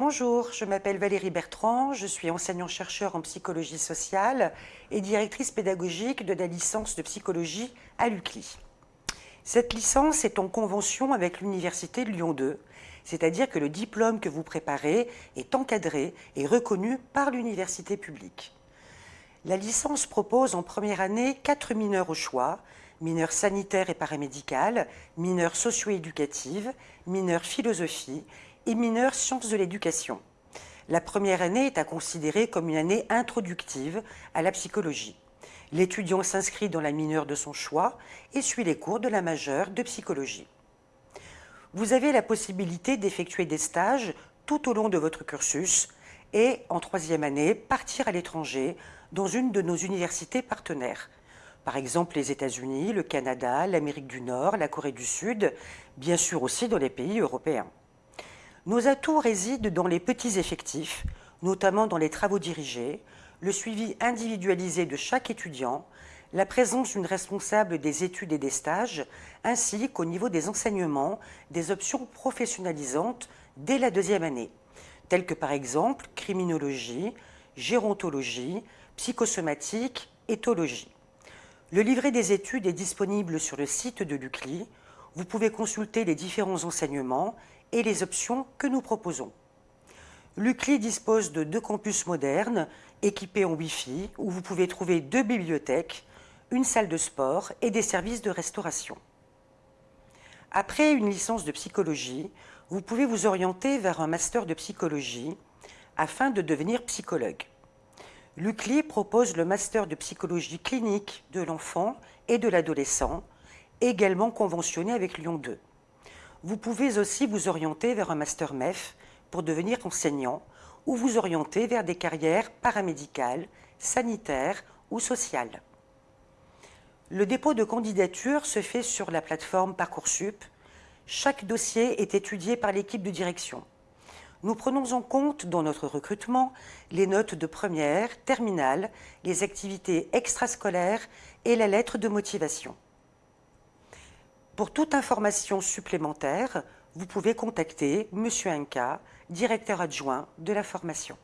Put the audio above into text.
Bonjour, je m'appelle Valérie Bertrand, je suis enseignant-chercheur en psychologie sociale et directrice pédagogique de la licence de psychologie à l'UCLI. Cette licence est en convention avec l'Université de Lyon 2, c'est-à-dire que le diplôme que vous préparez est encadré et reconnu par l'université publique. La licence propose en première année quatre mineurs au choix, mineurs sanitaires et paramédicales, mineurs socio-éducatives, mineurs philosophie et mineurs sciences de l'éducation. La première année est à considérer comme une année introductive à la psychologie. L'étudiant s'inscrit dans la mineure de son choix et suit les cours de la majeure de psychologie. Vous avez la possibilité d'effectuer des stages tout au long de votre cursus et, en troisième année, partir à l'étranger dans une de nos universités partenaires. Par exemple les États-Unis, le Canada, l'Amérique du Nord, la Corée du Sud, bien sûr aussi dans les pays européens. Nos atouts résident dans les petits effectifs, notamment dans les travaux dirigés, le suivi individualisé de chaque étudiant, la présence d'une responsable des études et des stages, ainsi qu'au niveau des enseignements, des options professionnalisantes dès la deuxième année, telles que par exemple criminologie, gérontologie, psychosomatique, éthologie. Le livret des études est disponible sur le site de l'UCLI. Vous pouvez consulter les différents enseignements et les options que nous proposons. L'UCLI dispose de deux campus modernes équipés en Wi-Fi où vous pouvez trouver deux bibliothèques, une salle de sport et des services de restauration. Après une licence de psychologie, vous pouvez vous orienter vers un master de psychologie afin de devenir psychologue. L'UCLI propose le master de psychologie clinique de l'enfant et de l'adolescent, également conventionné avec Lyon 2. Vous pouvez aussi vous orienter vers un master MEF pour devenir enseignant ou vous orienter vers des carrières paramédicales, sanitaires ou sociales. Le dépôt de candidature se fait sur la plateforme Parcoursup. Chaque dossier est étudié par l'équipe de direction. Nous prenons en compte dans notre recrutement les notes de première, terminale, les activités extrascolaires et la lettre de motivation. Pour toute information supplémentaire, vous pouvez contacter M. Inca, directeur adjoint de la formation.